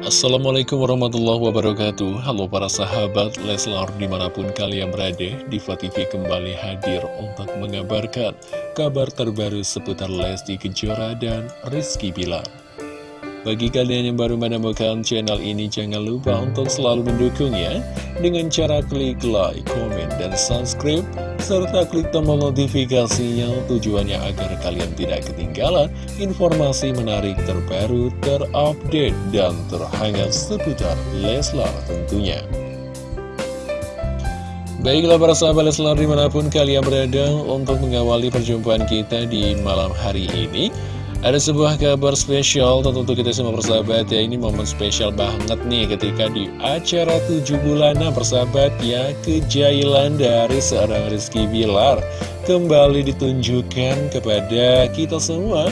Assalamualaikum warahmatullahi wabarakatuh. Halo para sahabat Leslar di mana pun kalian berada Diva TV kembali hadir untuk mengabarkan kabar terbaru seputar Lesti Kejora dan Rizky Bilar. Bagi kalian yang baru menemukan channel ini, jangan lupa untuk selalu mendukungnya dengan cara klik like, komen, dan subscribe, serta klik tombol notifikasinya tujuannya agar kalian tidak ketinggalan informasi menarik terbaru, terupdate, dan terhangat seputar Leslar tentunya. Baiklah para sahabat Leslar di mana pun kalian berada untuk mengawali perjumpaan kita di malam hari ini ada sebuah kabar spesial tentu untuk kita semua persahabat. Ya Ini momen spesial banget nih ketika di acara 7 bulanan persahabat. Ya Kejailan dari seorang Rizky Bilar Kembali ditunjukkan kepada kita semua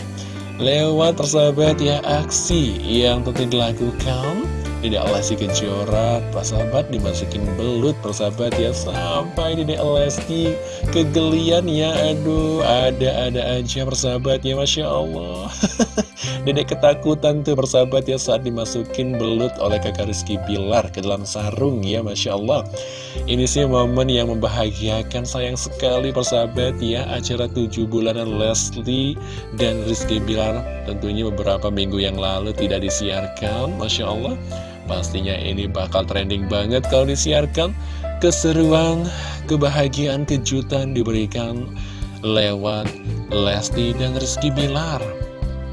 Lewat persahabat ya aksi yang tentu dilakukan tidak Lesti Kejora persahabat dimasukin belut persahabat ya Sampai Dedek Lesti kegelian ya Aduh ada-ada aja persahabat ya Masya Allah. Dedek ketakutan tuh persahabat ya saat dimasukin belut oleh kakak Rizky Bilar ke dalam sarung ya Masya Allah. Ini sih momen yang membahagiakan sayang sekali persahabat ya Acara 7 bulanan Leslie dan Rizky Bilar tentunya beberapa minggu yang lalu tidak disiarkan Masya Allah Pastinya ini bakal trending banget kalau disiarkan. Keseruan, kebahagiaan, kejutan diberikan lewat Lesti dan Rizky Bilar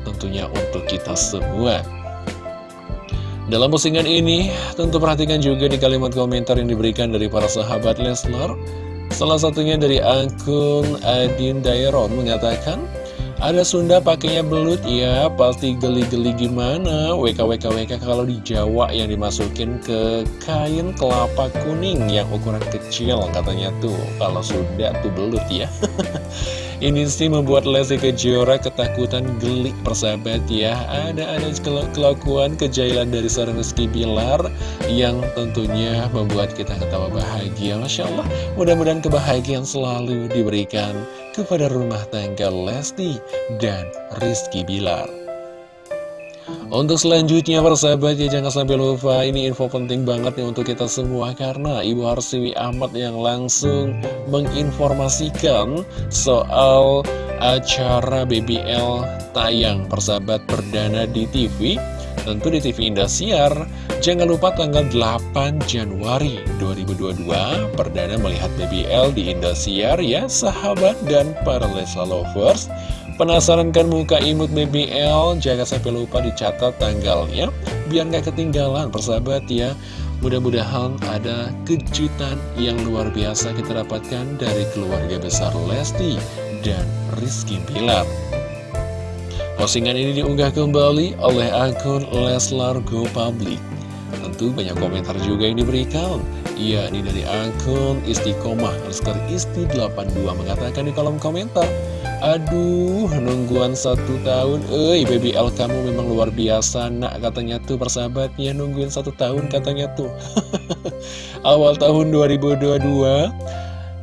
Tentunya untuk kita semua. Dalam postingan ini, tentu perhatikan juga di kalimat komentar yang diberikan dari para sahabat Leslar. Salah satunya dari akun Adin Dairon mengatakan ada Sunda pakainya belut? Ya pasti geli-geli gimana? WKWKWK kalau di Jawa yang dimasukin ke kain kelapa kuning yang ukuran kecil katanya tuh. Kalau Sunda tuh belut ya. Ini sih membuat Lesti Kejora ketakutan gelik persahabat ya. Ada-ada kelakuan kejailan dari seorang Rizky Bilar Yang tentunya membuat kita ketawa bahagia. Masya Allah Mudah-mudahan kebahagiaan selalu diberikan kepada rumah tangga Lesti dan Rizky Bilar. Untuk selanjutnya persahabat ya jangan sampai lupa ini info penting banget nih untuk kita semua karena Ibu Harsiwi Ahmad yang langsung menginformasikan soal acara BBL tayang persahabat perdana di TV tentu di TV Indosiar jangan lupa tanggal 8 Januari 2022 perdana melihat BBL di Indosiar ya sahabat dan para Lesa Lovers. Penasaran kan muka imut BBL? Jangan sampai lupa dicatat tanggalnya Biar nggak ketinggalan persahabat ya. Mudah-mudahan ada kejutan yang luar biasa kita dapatkan dari keluarga besar Lesti dan Rizky Bilar Postingan ini diunggah kembali oleh akun Leslar Go Public. Tentu banyak komentar juga yang diberikan Iya, ini dari akun Istiqomah Rizky Isti 82 mengatakan di kolom komentar Aduh, nungguan satu tahun. Eh, BBL kamu memang luar biasa Nak katanya tuh persahabatnya Nungguin satu tahun katanya tuh. Awal tahun 2022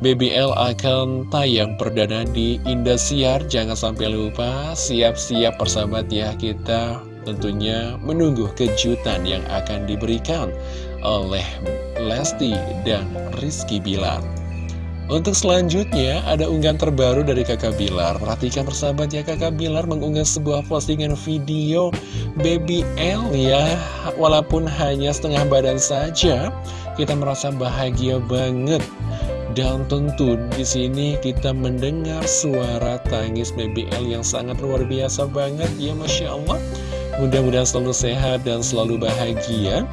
BBL akan tayang perdana di Indosiar Jangan sampai lupa Siap-siap persahabat ya Kita tentunya menunggu kejutan yang akan diberikan Oleh Lesti dan Rizky Bilar untuk selanjutnya, ada unggahan terbaru dari kakak Bilar. Perhatikan persahabat ya, kakak Bilar mengunggah sebuah postingan video Baby L ya. Walaupun hanya setengah badan saja, kita merasa bahagia banget. Dan tentu di sini kita mendengar suara tangis Baby L yang sangat luar biasa banget ya Masya Allah. Mudah-mudahan selalu sehat dan selalu bahagia.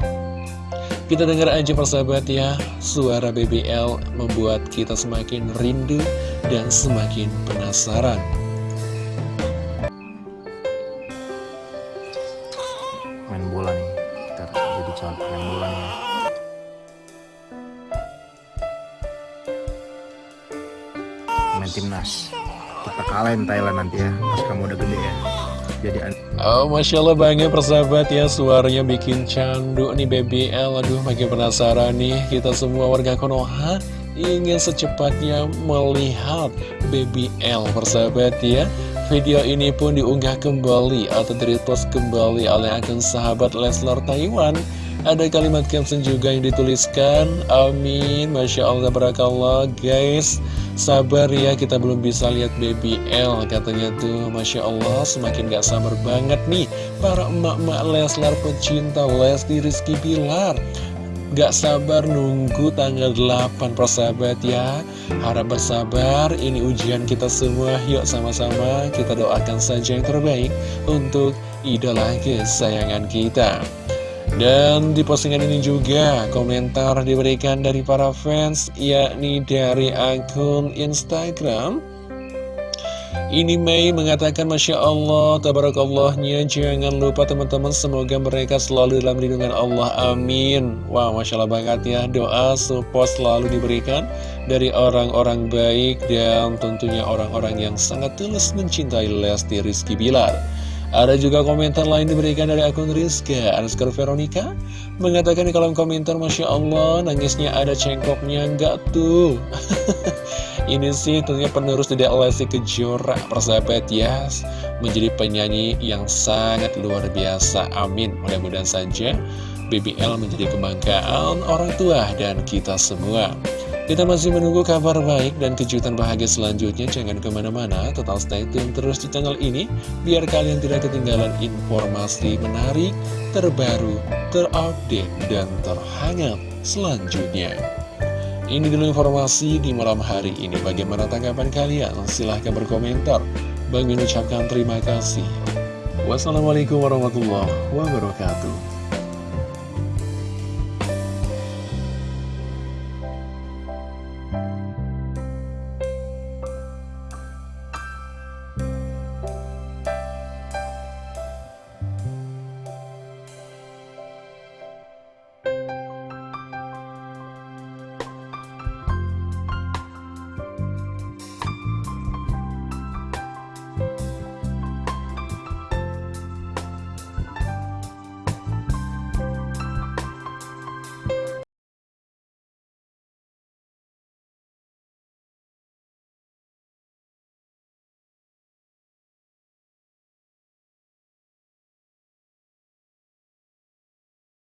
Kita dengar aja persahabat ya, suara BBL membuat kita semakin rindu dan semakin penasaran. Main nih, kita jadi calon bola. Main timnas, kita kalahin Thailand nanti ya, pas kamu udah gede ya. Jadi Oh Masya Allah bangga persahabat ya Suaranya bikin candu nih BBL Aduh makin penasaran nih Kita semua warga Konoha Ingin secepatnya melihat BBL persahabat ya. Video ini pun diunggah kembali atau direpost kembali oleh akun sahabat Leslar Taiwan. Ada kalimat caption juga yang dituliskan, Amin, Masya Allah, Barakallah, guys. Sabar ya, kita belum bisa lihat baby L, katanya tuh, Masya Allah, semakin gak sabar banget nih. Para emak-emak Leslar pecinta Lesti Rizky Pilar. Gak sabar nunggu tanggal 8 persahabat ya Harap bersabar, ini ujian kita semua Yuk sama-sama kita doakan saja yang terbaik Untuk idola kesayangan kita Dan di postingan ini juga komentar diberikan dari para fans Yakni dari akun Instagram. Ini Mei mengatakan Masya Allah, Tabarakallohnya Jangan lupa teman-teman semoga mereka selalu dalam lindungan Allah. Amin. Wah wow, Masya Allah banget ya. Doa support selalu diberikan Dari orang-orang baik Dan tentunya orang-orang yang sangat tulus mencintai Lesti Rizky Bilar ada juga komentar lain diberikan dari akun Rizka Anskar Veronica Mengatakan di kolom komentar Masya Allah nangisnya ada cengkoknya enggak tuh? Ini sih tentunya penerus tidak Lesti Kejora persahabat ya Menjadi penyanyi yang sangat luar biasa Amin. Mudah-mudahan saja BBL menjadi kebanggaan orang tua dan kita semua kita masih menunggu kabar baik dan kejutan bahagia selanjutnya. Jangan ke mana-mana, tetap stay tune terus di channel ini. Biar kalian tidak ketinggalan informasi menarik, terbaru, terupdate, dan terhangat selanjutnya. Ini dulu informasi di malam hari ini. Bagaimana tanggapan kalian? Silahkan berkomentar. Bang mengucapkan terima kasih. Wassalamualaikum warahmatullahi wabarakatuh.